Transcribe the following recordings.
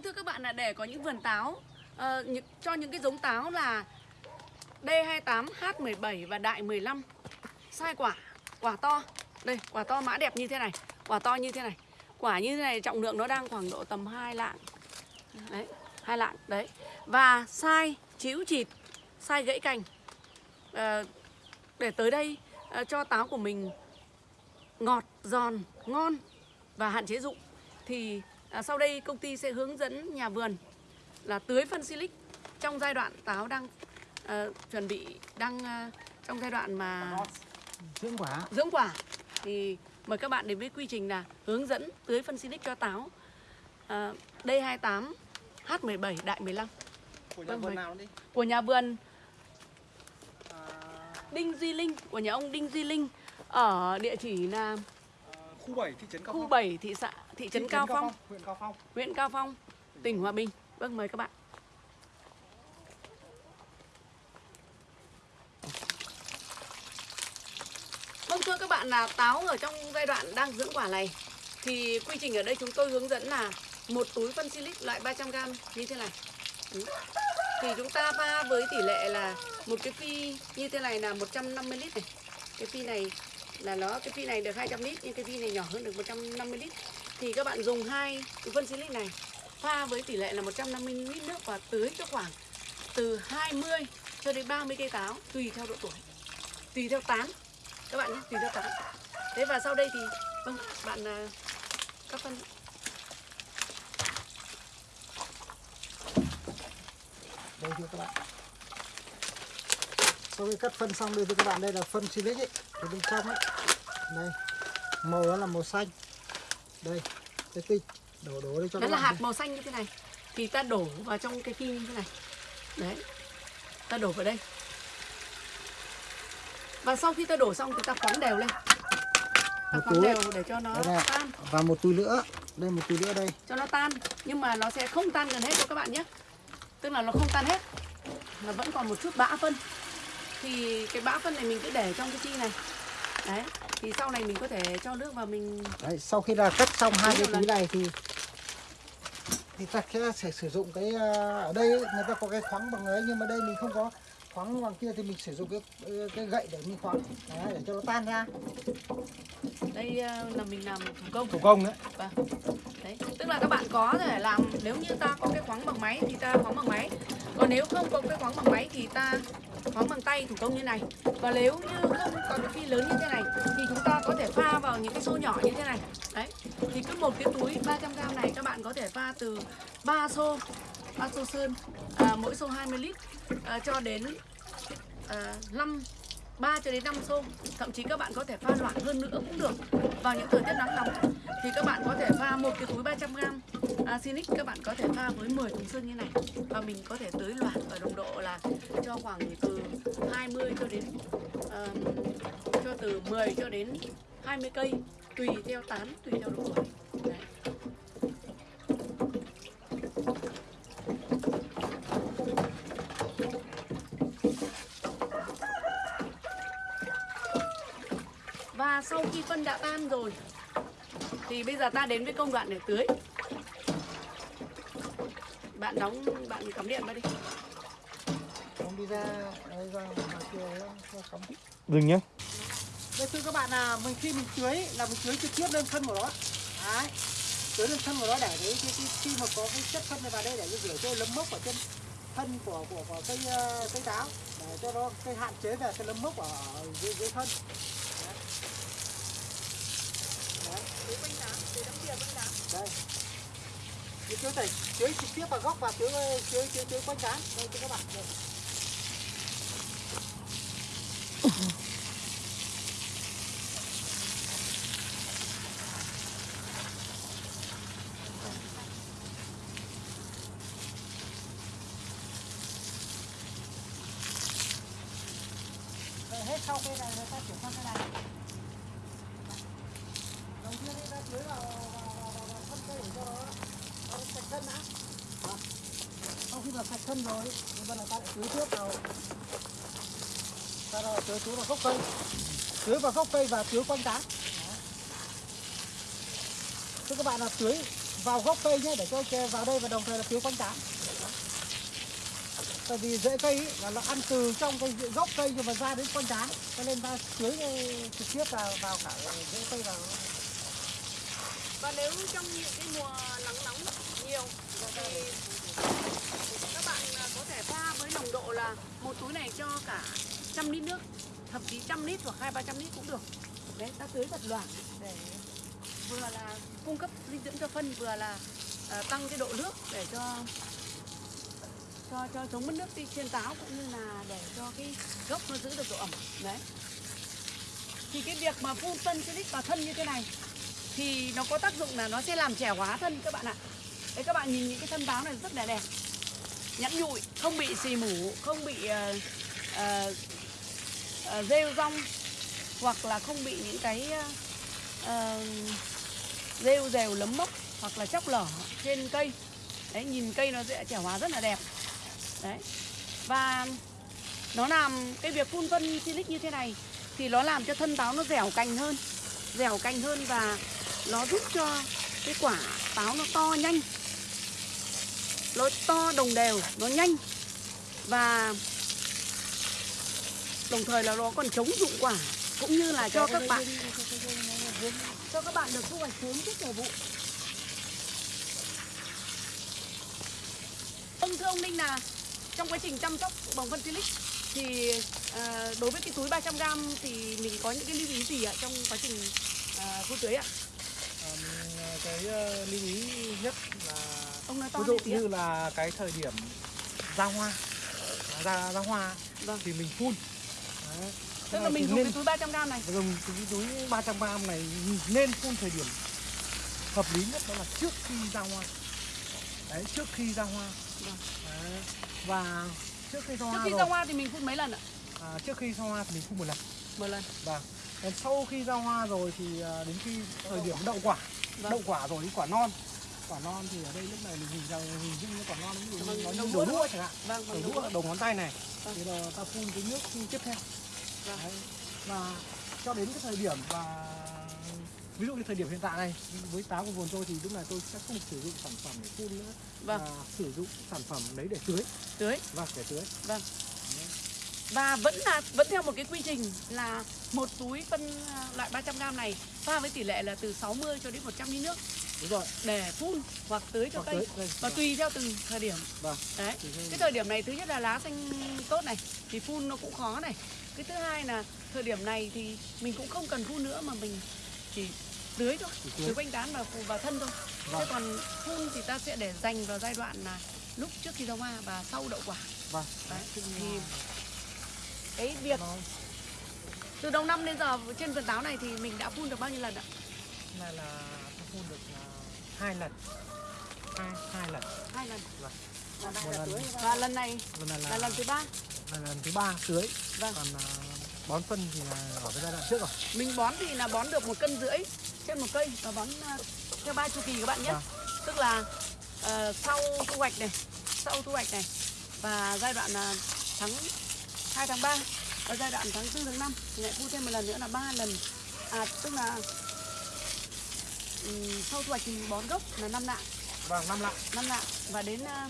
Vâng thưa các bạn là để có những vườn táo uh, những, cho những cái giống táo là D28, H17 và đại 15 sai quả, quả to. Đây, quả to mã đẹp như thế này, quả to như thế này. Quả như thế này trọng lượng nó đang khoảng độ tầm 2 lạng. Đấy, hai lạng đấy. Và sai chíu chịt, sai gãy cành. Uh, để tới đây uh, cho táo của mình ngọt, giòn, ngon và hạn chế dụng thì à, sau đây công ty sẽ hướng dẫn nhà vườn là tưới phân silic trong giai đoạn táo đang à, chuẩn bị đang à, trong giai đoạn mà dưỡng quả. Dưỡng quả. Thì mời các bạn đến với quy trình là hướng dẫn tưới phân silic cho táo. À, D28 H17 đại 15 của nhà Vâng, vườn nào đi? Của nhà vườn. À, Đinh Duy Linh của nhà ông Đinh Duy Linh ở địa chỉ là à, khu 7 thị trấn Cao khu Phong. 7 thị xã thị trấn Cao Phong huyện Cao Phong huyện Cao Phong, tỉnh Hòa Bình. Vâng, mời các bạn. Vâng thưa các bạn là táo ở trong giai đoạn đang dưỡng quả này thì quy trình ở đây chúng tôi hướng dẫn là một túi phân silic loại 300g như thế này. Ừ. Thì chúng ta pha với tỷ lệ là một cái phi như thế này là 150 lít này. Cái phi này là nó cái phi này được 200 lít nhưng cái phi này nhỏ hơn được 150 lít thì các bạn dùng hai phân silic này, pha với tỷ lệ là 150 lít nước và tưới cho khoảng từ 20 cho đến 30 cây táo, tùy theo độ tuổi, tùy theo tán. Các bạn nhé, tùy theo tán. Thế và sau đây thì vâng bạn à, các phân. Đây thưa các bạn. Sau khi cắt phân xong đây thưa các bạn. Đây là phân silic ấy từ bên trong ấy. Đây. Màu đó là màu xanh đây cái tinh đổ đổ đây cho đó các là hạt màu xanh như thế này. Thì ta đổ vào trong cái phi như thế này. Đấy. Ta đổ vào đây. Và sau khi ta đổ xong thì ta khoáng đều lên. Ta Một khoáng túi. đều để cho nó Đây tan. Và một túi nữa. Đây một túi nữa đây. Cho nó tan. Nhưng mà nó sẽ không tan gần hết đâu các bạn nhé. Tức là nó không tan hết. Nó vẫn còn một chút bã phân. Thì cái bã phân này mình cứ để trong cái chi này đấy thì sau này mình có thể cho nước vào mình. Đấy sau khi là cắt xong hai cái túi này thì thì ta sẽ, sẽ sử dụng cái à, ở đây ấy, người ta có cái khoáng bằng ấy nhưng mà đây mình không có khoáng bằng kia thì mình sử dụng cái cái gậy để mình khoáng. Đấy, để cho nó tan ra. Đây ờ, là mình làm thủ công. Thủ công đấy. Vâng. Đấy, tức là các bạn có thể làm nếu như ta có cái khoáng bằng máy thì ta khoáng bằng máy. Còn nếu không có cái khoáng bằng máy thì ta khoáng bằng tay thủ công như này. Và nếu như không có cái phi lớn như thế này thì chúng ta có thể pha vào những cái xô nhỏ như thế này. Đấy. Thì cứ một cái túi 300g này các bạn có thể pha từ 3 xô 3 xô sơn à, mỗi xô 20 lít à, cho đến à, 5 3 cho đến 5 xô thậm chí các bạn có thể pha loãng hơn nữa cũng được vào những thời tiết nắng nóng thì các bạn có thể pha một cái túi 300g à, Sinic các bạn có thể pha với 10 thùng sơn như này và mình có thể tưới loãng ở đồng độ là cho khoảng từ đến um, cho từ 10 cho đến 20 cây tùy theo tán tùy theo độ tuổi Và sau khi phân đã tan rồi thì bây giờ ta đến với công đoạn để tưới. Bạn đóng bạn cắm điện vào đi. không đi ra ra ngoài kia dừng nhé đây thưa các bạn là mình khi mình tưới là mình tưới trực tiếp lên thân của nó. Đấy. Tưới lên thân của nó để đấy khi, khi, mà có cái chất phân này vào đây để rửa cho lấm mốc ở trên thân của của, của cây ờ, cây táo. Để cho nó cây hạn chế về cái lấm mốc ở dưới, dưới thân. Đấy. Đấy. đây. Thì tưới tẩy tưới trực tiếp vào gốc và tưới tưới tưới, tưới quanh tán đây thưa các bạn. Đây. Người ta chuyển sang cây này đầu tiên đi ta tưới vào vào vào, vào, vào thân cây để cho nó nó sạch thân đã Đó. sau khi mà sạch thân rồi thì bắt đầu ta lại tưới tiếp vào ta rồi tưới tưới vào gốc cây tưới vào gốc cây và tưới quanh tán Thưa các bạn là tưới vào gốc cây nhé để cho chè vào đây và đồng thời là tưới quanh tán tại vì rễ cây ý, là nó ăn từ trong cái gốc cây nhưng mà ra đến con rán, cho nên ta tưới ờ, trực tiếp vào vào cả rễ cây vào Và nếu trong những cái mùa nắng nóng nhiều thì các bạn à, có thể pha với nồng độ là một túi này cho cả trăm lít nước, thậm chí trăm lít hoặc hai ba trăm lít cũng được. Đấy, ta tưới thật loãng để vừa là cung cấp dinh dưỡng cho phân vừa là uh, tăng cái độ nước để cho cho cho chống mất nước đi trên táo cũng như là để cho cái gốc nó giữ được độ ẩm. Đấy. Thì cái việc mà phun phân silic vào thân như thế này thì nó có tác dụng là nó sẽ làm trẻ hóa thân các bạn ạ. Đấy các bạn nhìn những cái thân táo này rất là đẹp. Nhẵn nhụi không bị xì mủ không bị uh, uh, uh, rêu rong hoặc là không bị những cái uh, rêu rèo lấm mốc hoặc là chóc lở trên cây. Đấy nhìn cây nó sẽ trẻ hóa rất là đẹp đấy. Và nó làm cái việc phun phân silic như thế này thì nó làm cho thân táo nó dẻo cành hơn, dẻo cành hơn và nó giúp cho cái quả táo nó to nhanh. Nó to đồng đều, nó nhanh. Và đồng thời là nó còn chống dụng quả cũng như là cho các bạn, cho các bạn được thu hoạch sớm trước thời vụ. Ông thưa ông Ninh là trong quá trình chăm sóc bằng phân silic thì à, đối với cái túi 300g thì mình có những cái lưu ý gì ạ trong quá trình à, phun tưới ạ? Ờm, cái ờ, lưu ý nhất là Ông nói to ví dụ tí ạ. như là cái thời điểm ra hoa ra ra hoa Vâng. thì mình phun Đấy. Tức là mình dùng nên cái túi 300g này. dùng cái túi 300 gram này nên phun thời điểm hợp lý nhất đó là trước khi ra hoa đấy trước khi ra hoa Vâng. đấy. và trước khi ra Trước hoa khi rồi ra hoa thì mình phun mấy lần ạ? à, trước khi ra hoa thì mình phun một lần Một lần. Vâng. Còn sau khi ra hoa rồi thì à, đến khi thời điểm đậu quả, Vâng. đậu quả rồi đến quả non. Quả non thì ở đây lúc này mình nhìn ra hình dung như quả non nó như Vâng, nó như đũa đầu đũa chẳng hạn. Vâng, Đầu đũa đầu ngón tay này. Vâng. Thì là ta phun cái nước tiếp theo. Vâng. Đấy. Và cho đến cái thời điểm và ví dụ như thời điểm hiện tại này với táo của vườn tôi thì lúc này tôi sẽ không sử dụng sản phẩm để phun nữa Vâng. mà sử dụng sản phẩm đấy để tưới Tưới. và để tưới Vâng. Và vẫn là vẫn theo một cái quy trình là một túi phân à, loại 300g này pha với tỷ lệ là từ 60 cho đến 100 lít nước đúng rồi để phun hoặc tưới cho Hoặc cây tưới, đây. và tùy theo từng thời điểm. vâng Đấy. Cái thời điểm này thứ nhất là lá xanh tốt này thì phun nó cũng khó này. Cái thứ hai là thời điểm này thì mình cũng không cần phun nữa mà mình chỉ tưới thôi, tưới. tưới quanh tán và phun vào thân thôi. Thế Vâng. còn phun thì ta sẽ để dành vào giai đoạn là lúc trước khi ra hoa và sau đậu quả. vâng Đấy. Thì cái việc nó từ đầu năm đến giờ trên vườn táo này thì mình đã phun được bao nhiêu lần ạ? là tôi phun được à, hai lần hai hai lần Hai lần. Vâng. Và, một lần và lần này lần này là, là lần thứ ba. là lần thứ ba tưới Vâng. còn à, bón phân thì là ở cái giai đoạn trước rồi Mình bón thì là bón được một cân rưỡi trên một cây và bón à, theo ba chu kỳ các bạn nhé. Vâng. Tức là ờ, sau thu hoạch này, sau thu hoạch này và giai đoạn là tháng 2 tháng 3 và giai đoạn tháng 4 tháng 5 thì lại phun thêm một lần nữa là ba lần. À tức là ừm, sau thu hoạch thì bón gốc là năm lạng, vâng năm lạng năm lạng và đến à,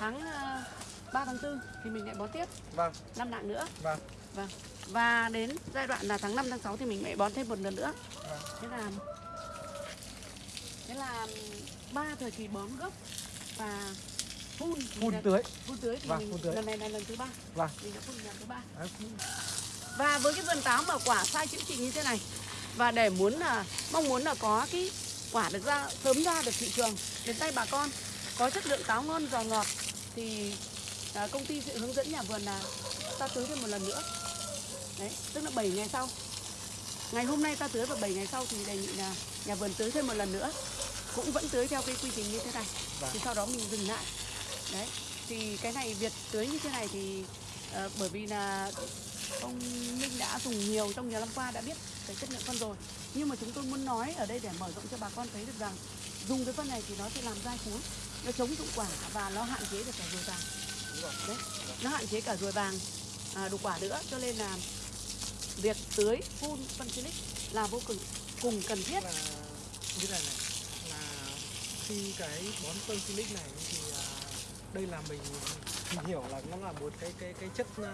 tháng à, 3 tháng 4 thì mình lại bón tiếp vâng năm lạng nữa. vâng Vâng. Và đến giai đoạn là tháng 5 tháng 6 thì mình lại bón thêm một lần nữa. vâng Thế là Thế là ba thời kỳ bón gốc và phun phun là- tưới phun tưới thì Vâng, mình phun tưới. lần này là lần thứ ba vâng mình đã phun lần thứ ba và với cái vườn táo mà quả sai chữ trị như thế này và để muốn là mong muốn là có cái quả được ra sớm ra được thị trường đến tay bà con có chất lượng táo ngon giòn ngọt thì à, công ty sẽ hướng dẫn nhà vườn là ta tưới thêm một lần nữa. Đấy tức là 7 ngày sau. Ngày hôm nay ta tưới và 7 ngày sau thì đề nghị là nhà vườn tưới thêm một lần nữa. Cũng vẫn tưới theo cái quy trình như thế này. Vâng. thì sau đó mình dừng lại. Đấy thì cái này việc tưới như thế này thì ờ, bởi vì là ông Minh đã dùng nhiều trong nhiều năm qua đã biết cái chất lượng phân rồi. Nhưng mà chúng tôi muốn nói ở đây để mở rộng cho bà con thấy được rằng dùng cái phân này thì nó sẽ làm dai cuống nó chống dụng quả và nó hạn chế được cả ruồi vàng đấy nó hạn chế cả ruồi vàng à, đục quả nữa cho nên là việc tưới phun phân silic là vô cùng cùng cần thiết. Là như này này là khi cái bón phân silic này thì à, đây là mình mình hiểu là nó là một cái cái cái chất à,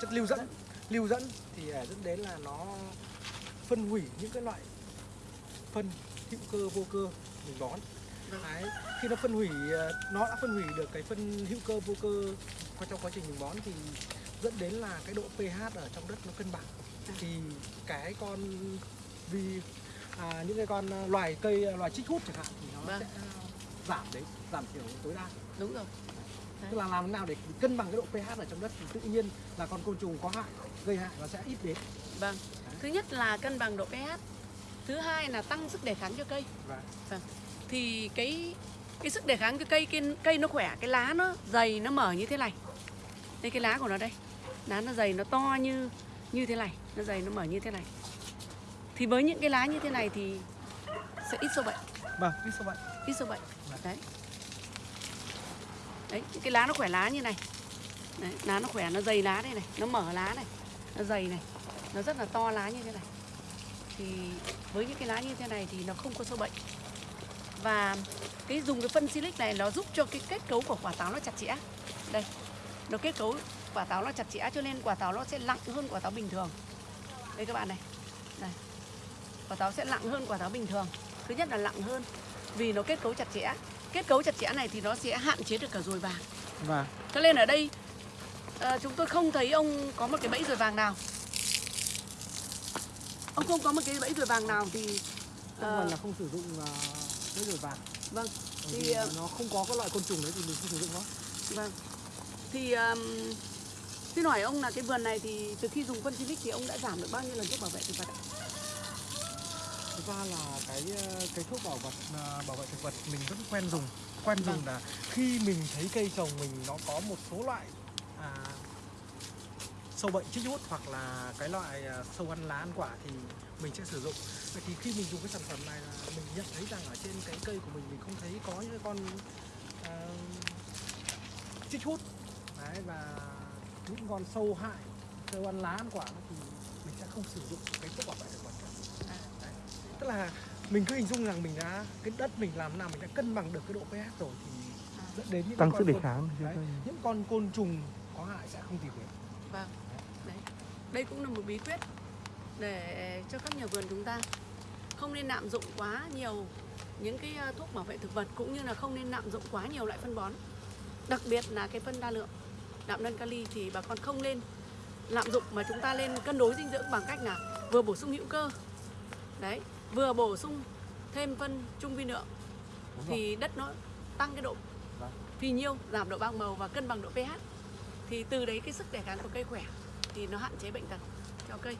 chất lưu dẫn. Lưu dẫn thì à, dẫn đến là nó phân hủy những cái loại phân hữu cơ vô cơ mình bón. Vâng. Đấy, khi nó phân hủy à, nó đã phân hủy được cái phân hữu cơ vô cơ qua trong quá trình mình bón thì dẫn đến là cái độ pH ở trong đất nó cân bằng. À. thì cái con vì à, những cái con à, loài cây à, loài chích hút chẳng hạn thì nó Vâng. sẽ giảm đấy giảm thiểu tối đa. Đúng rồi. Tức là làm thế nào để cân bằng cái độ pH ở trong đất thì tự nhiên là con côn trùng có hại gây hại nó sẽ ít đến. Vâng. Thứ nhất là cân bằng độ pH thứ hai là tăng sức đề kháng cho cây. Và thì cái cái sức đề kháng cho cây cây cây nó khỏe cái lá nó dày nó mở như thế này. Đây cái lá của nó đây. Lá nó dày nó to như như thế này. Nó dày nó mở như thế này. Thì với những cái lá như thế này thì sẽ ít sâu bệnh. Vâng biết sao vậy ít sâu bệnh. Vâng. đấy. Đấy những cái lá nó khỏe lá như này. Đấy, lá nó khỏe nó dày lá đây này. Nó mở lá này. Nó dày này. Nó rất là to lá như thế này. Thì với những cái lá như thế này thì nó không có sâu bệnh và cái dùng cái phân silic này nó giúp cho cái kết cấu của quả táo nó chặt chẽ. Đây nó kết cấu quả táo nó chặt chẽ cho nên quả táo nó sẽ nặng hơn quả táo bình thường. Đây các bạn này. Đây quả táo sẽ nặng hơn quả táo bình thường. Thứ nhất là nặng hơn vì nó kết cấu chặt chẽ. Kết cấu chặt chẽ này thì nó sẽ hạn chế được cả ruồi vàng. Và cho nên ở đây ờ, chúng tôi không thấy ông có một cái bẫy ruồi vàng nào. Ông không có một cái bẫy ruồi vàng nào thì ờ, phần là không sử dụng uh, cái rồi vàng vâng Bởi Thì, ờ, nó không có cái loại côn trùng đấy thì mình không sử dụng nó vâng thì um, xin hỏi ông là cái vườn này thì từ khi dùng phân silic thì ông đã giảm được bao nhiêu lần thuốc bảo vệ thực vật ạ? thực ra là cái ờ, cái thuốc bảo vật ờ, bảo vệ thực vật mình vẫn quen dùng quen Vâng. dùng là khi mình thấy cây trồng mình nó có một số loại à, sâu bệnh chích hút hoặc là cái loại sâu ăn lá ăn quả thì mình sẽ sử dụng vậy thì khi mình dùng cái sản phẩm này là mình nhận thấy rằng ở trên cái cây của mình mình không thấy có những cái con à, chích hút đấy và những con sâu hại sâu ăn lá ăn quả thì mình sẽ không sử dụng cái thuốc bảo vệ thực vật À. Đấy. tức là mình cứ hình dung rằng mình đã cái đất mình làm nào mình đã cân bằng được cái độ pH rồi thì dẫn đến những tăng con sức đề côn- kháng đấy, những con côn trùng có hại sẽ không tìm đến Vâng. Đấy. Đây cũng là một bí quyết để cho các nhà vườn chúng ta không nên lạm dụng quá nhiều những cái ờ, thuốc bảo vệ thực vật cũng như là không nên lạm dụng quá nhiều loại phân bón. Đặc biệt là cái phân đa lượng đạm nân kali thì bà con không nên lạm dụng mà chúng ta lên cân đối dinh dưỡng bằng cách là vừa bổ sung hữu cơ. Đấy, vừa bổ sung thêm phân trung vi lượng thì đất nó tăng cái độ Vâng. phì nhiêu, giảm độ bạc màu và cân bằng độ pH. Thì từ đấy cái sức đề kháng của cây khỏe thì nó hạn chế bệnh tật cho cây.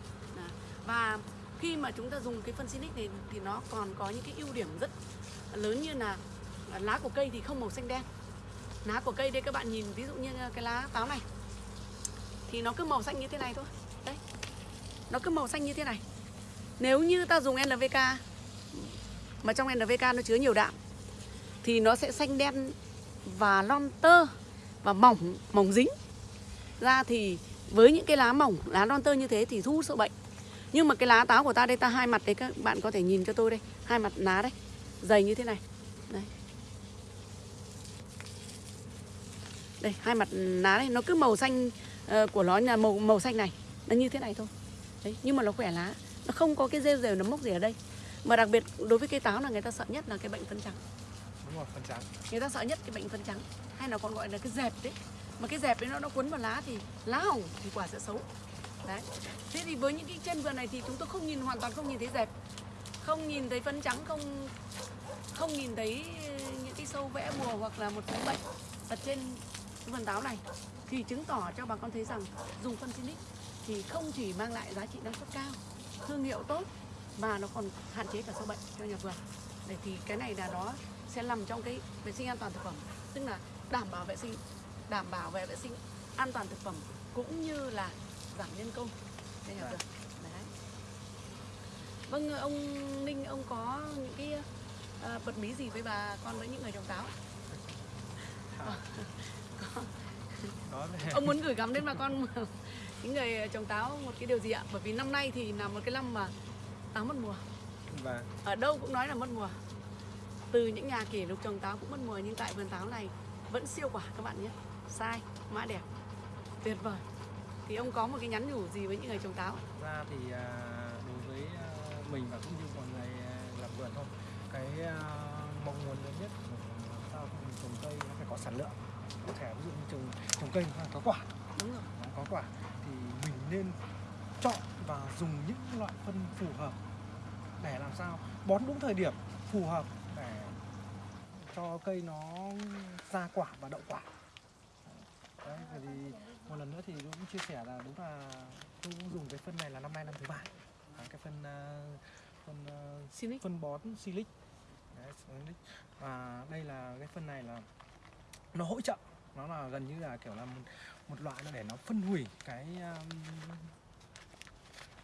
Và khi mà chúng ta dùng cái phân Sinic này thì nó còn có những cái ưu điểm rất lớn như là lá của cây thì không màu xanh đen. Lá của cây đây các bạn nhìn, ví dụ như cái lá táo này, thì nó cứ màu xanh như thế này thôi. Đấy. Nó cứ màu xanh như thế này. Nếu như ta dùng NPK mà trong NPK nó chứa nhiều đạm, thì nó sẽ xanh đen và lon tơ và mỏng mỏng dính ra thì với những cái lá mỏng, lá non tơ như thế thì thu sâu bệnh nhưng mà cái lá táo của ta đây ta hai mặt đấy các bạn có thể nhìn cho tôi đây. Hai mặt lá đây dày như thế này. Đây. Đây hai mặt lá đây nó cứ màu xanh ờ, của nó là màu màu xanh này. Nó như thế này thôi. Đấy nhưng mà nó khỏe lá. Nó không có cái rêu rêu nấm mốc gì ở đây. Mà đặc biệt đối với cây táo là người ta sợ nhất là cái bệnh phân trắng. Đúng rồi phân trắng. Người ta sợ nhất cái bệnh phân trắng. Hay là còn gọi là cái dẹp đấy. Mà cái dẹp đấy nó nó quấn vào lá thì lá hỏng thì quả sẽ xấu đấy. Thế thì với những cái chân vườn này thì chúng tôi không nhìn, hoàn toàn không nhìn thấy dẹp. Không nhìn thấy phân trắng, không không nhìn thấy ờ, những cái sâu vẽ mùa hoặc là một số bệnh ở trên cái vườn táo này. Thì chứng tỏ cho bà con thấy rằng dùng phân Sinic thì không chỉ mang lại giá trị năng suất cao, thương hiệu tốt, mà nó còn hạn chế cả sâu bệnh cho nhà vườn. Để thì cái này là nó sẽ nằm trong cái vệ sinh an toàn thực phẩm, tức là đảm bảo vệ sinh, đảm bảo về vệ sinh an toàn thực phẩm, cũng như là giảm nhân công. Cho nhà vườn đấy. Vâng ông ninh ông có những cái ờ, bật mí gì với bà con với những người trồng táo À, ông muốn gửi gắm đến bà con những người trồng táo một cái điều gì ạ? Bởi vì năm nay thì là một cái năm mà táo mất mùa. Và ở đâu cũng nói là mất mùa. Từ những nhà kỷ lục trồng táo cũng mất mùa nhưng tại vườn táo này vẫn siêu quả các bạn nhé. Sai mã đẹp tuyệt vời thì ông có một cái nhắn nhủ gì với những người trồng táo? Ra thì à, đối với à, mình và cũng như mọi người à, làm vườn thôi cái mong muốn lớn nhất của sao mình trồng cây nó phải có sản lượng. Có thể ví dụ như trồng trồng cây nó phải có quả. Đúng rồi. Đó, có quả thì mình nên chọn và dùng những loại phân phù hợp để làm sao bón đúng thời điểm phù hợp để cho cây nó ra quả và đậu quả. Đấy vì một lần nữa thì cũng chia sẻ là đúng là tôi cũng dùng cái phân này là năm nay năm thứ ba. Cái phân ờ, phân ờ, Silic. phân bón silic. Đấy, và đây là cái phân này là nó hỗ trợ. Nó là gần như là kiểu là một, một loại nó để nó phân hủy cái um,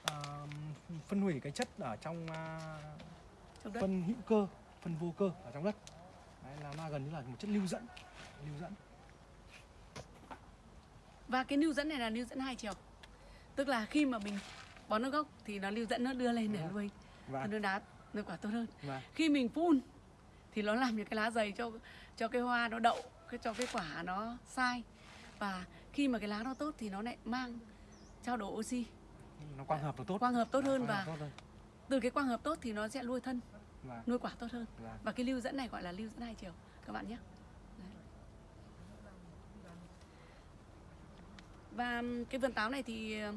um, phân hủy cái chất ở trong uh, trong đất. phân hữu cơ phân vô cơ ở trong đất. Đấy, là nó gần như là một chất lưu dẫn lưu dẫn và cái lưu dẫn này là lưu dẫn hai chiều. Tức là khi mà mình bón nước gốc thì nó lưu dẫn nó đưa lên để Vâng. nuôi. Và nuôi đá nuôi quả tốt hơn. Và khi mình phun thì nó làm cho cái lá dày cho cho cái hoa nó đậu cái cho cái quả nó sai. Và khi mà cái lá nó tốt thì nó lại mang trao đổi oxy. Nó quang hợp nó tốt. Quang hợp tốt hơn và tốt hơn. từ cái quang hợp tốt thì nó sẽ nuôi thân và, nuôi quả tốt hơn. Và và cái lưu dẫn này gọi là lưu dẫn hai chiều. Các bạn nhé Đấy. Và cái vườn táo này thì ờ,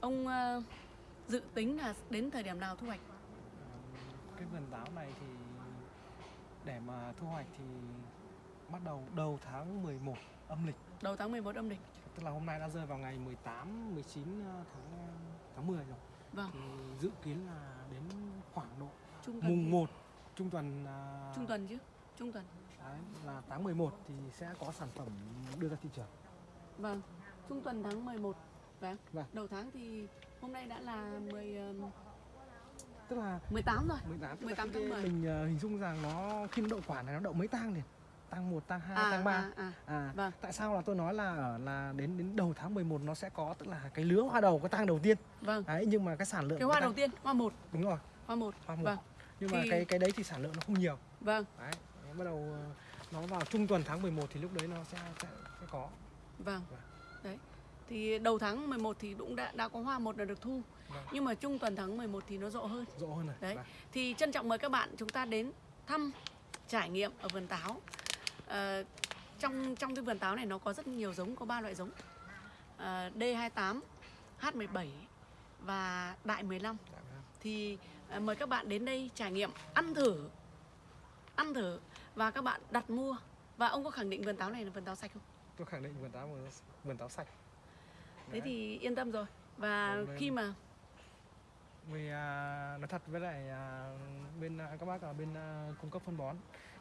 ông ờ, dự tính là đến thời điểm nào thu hoạch? Cái vườn táo này thì để mà thu hoạch thì bắt đầu đầu tháng 11 âm lịch. Đầu tháng 11 âm lịch. Tức là hôm nay đã rơi vào ngày 18 19 tháng tháng 10 rồi. Vâng. Thì dự kiến là đến khoảng độ trung tuần mùng 1 trung tuần trung tuần chứ trung tuần. đấy, là tháng 11 thì sẽ có sản phẩm đưa ra thị trường. Vâng trung tuần tháng 11 vâng Vâng. đầu tháng thì hôm nay đã là 10 ừm, tức là 18 rồi 18 tức là 18 cái- tháng 10. mình à, hình dung rằng nó khi nó đậu quả này nó đậu mấy tang liền tang 1 tang 2 à, tang 3 à, à, À, Vâng. tại sao là tôi nói là ở là đến đến đầu tháng 11 nó sẽ có tức là cái lứa hoa đầu cái tang đầu tiên. vâng Đấy nhưng mà cái sản lượng cái hoa tang- đầu tiên hoa một đúng rồi, hoa một hoa một. vâng Nhưng mà Thì- cái cái đấy thì sản lượng nó không nhiều. vâng Đấy, bắt đầu ờ, nó vào trung tuần tháng 11 thì lúc đấy nó sẽ sẽ, sẽ có. Vâng. Vâng. Đấy. Thì đầu tháng 11 thì cũng đã đã có hoa một là được thu. Vâng. Nhưng mà trung tuần tháng 11 thì nó rộ hơn. Rộ hơn rồi. Đấy. Vâng. Thì trân trọng mời các bạn chúng ta đến thăm trải nghiệm ở vườn táo. Ờ, trong trong cái vườn táo này nó có rất nhiều giống, có ba loại giống. Ờ, D28, H17 và Đại 15 Dạ vâng. thì ờ, mời các bạn đến đây trải nghiệm ăn thử ăn thử và các bạn đặt mua và ông có khẳng định vườn táo này là vườn táo sạch không? Tôi khẳng định vườn táo vườn, táo sạch. Thế Đấy. thì yên tâm rồi và vâng. khi mà Vì à, nói thật với lại à, bên à, các bác ở bên à, cung cấp phân bón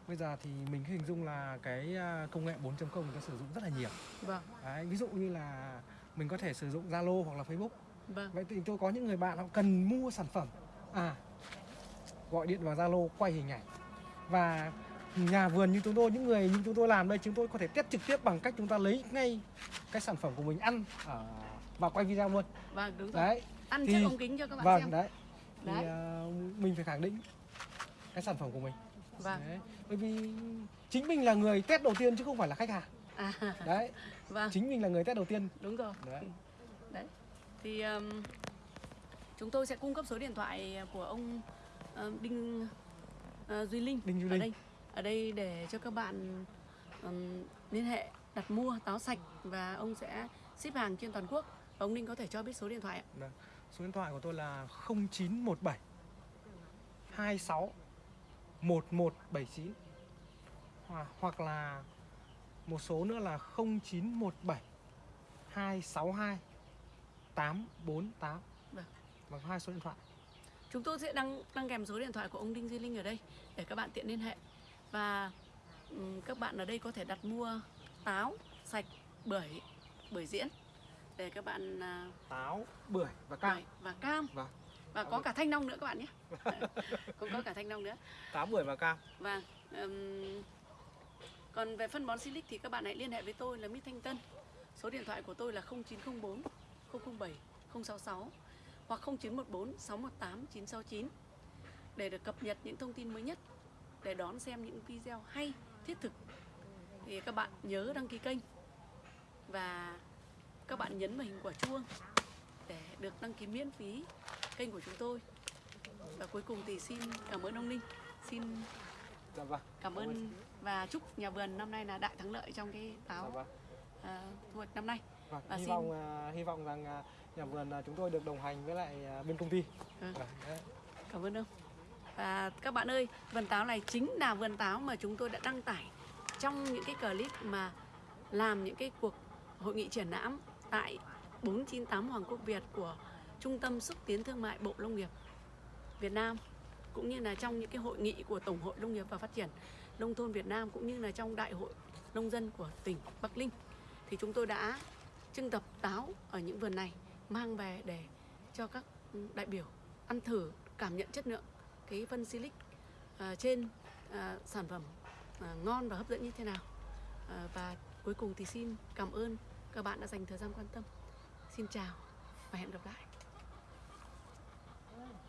Bây giờ thì mình hình dung là cái à, công nghệ 4.0 người ta sử dụng rất là nhiều vâng Đấy, ví dụ như là mình có thể sử dụng Zalo hoặc là Facebook. vâng Vậy thì tôi có những người bạn họ cần mua sản phẩm. À, gọi điện vào Zalo quay hình ảnh. Và nhà vườn như chúng tôi, những người như chúng tôi làm đây, chúng tôi có thể test trực tiếp bằng cách chúng ta lấy ngay cái sản phẩm của mình ăn ở và quay video luôn. vâng đúng rồi Đấy, ăn thì- trước ống kính cho các bạn vâng xem đấy. Thì Đấy. à, mình phải khẳng định cái sản phẩm của mình. vâng Đấy. Bởi vì chính mình là người test đầu tiên chứ không phải là khách hàng. à, Đấy, vâng chính mình là người test đầu tiên. đúng rồi Đấy. đấy thì um, chúng tôi sẽ cung cấp số điện thoại của ông uh, Đinh uh, Duy Linh Đinh Duy ở Linh. đây ở đây để cho các bạn um, liên hệ đặt mua táo sạch và ông sẽ ship hàng trên toàn quốc và ông Đinh có thể cho biết số điện thoại ạ Vâng. Số điện thoại của tôi là 0917 26 1179 hoặc, hoặc là một số nữa là 0917 262 848 Vâng. Và hai số điện thoại. Chúng tôi sẽ đăng đăng kèm số điện thoại của ông Đinh Duy Linh ở đây để các bạn tiện liên hệ và ừm, các bạn ở đây có thể đặt mua táo sạch bưởi bưởi diễn để các bạn à, Táo, bưởi và cam. bưởi và cam Vâng. và có cả thanh long nữa các bạn nhé cũng có cả thanh long nữa Táo, bưởi và cam. và ừm, còn về phân bón silic thì các bạn hãy liên hệ với tôi là Mít Thanh Tân số điện thoại của tôi là 0904 007 066 hoặc 0914 618 969 để được cập nhật những thông tin mới nhất để đón xem những video hay thiết thực thì các bạn nhớ đăng ký kênh và các bạn nhấn vào hình quả chuông để được đăng ký miễn phí kênh của chúng tôi và cuối cùng thì xin cảm ơn ông Ninh xin dạ vâng cảm ơn và chúc nhà vườn năm nay là đại thắng lợi trong cái dạ táo vâng à, thu hoạch năm nay Vâng, Và hy xin- vọng à, hy vọng rằng à, nhà vườn à, chúng tôi được đồng hành với lại à, bên công ty. Vâng. Vâng. Cảm ơn ông. Và các bạn ơi, vườn táo này chính là vườn táo mà chúng tôi đã đăng tải trong những cái clip mà làm những cái cuộc hội nghị triển lãm tại 498 Hoàng Quốc Việt của Trung tâm xúc tiến thương mại Bộ Nông nghiệp Việt Nam cũng như là trong những cái hội nghị của Tổng hội Nông nghiệp và Phát triển Nông thôn Việt Nam cũng như là trong Đại hội Nông dân của tỉnh Bắc Ninh. Thì chúng tôi đã trưng tập táo ở những vườn này mang về để cho các đại biểu ăn thử cảm nhận chất lượng cái phân silic uh, trên uh, sản phẩm uh, ngon và hấp dẫn như thế nào. Uh, và cuối cùng thì xin cảm ơn các bạn đã dành thời gian quan tâm. Xin chào và hẹn gặp lại.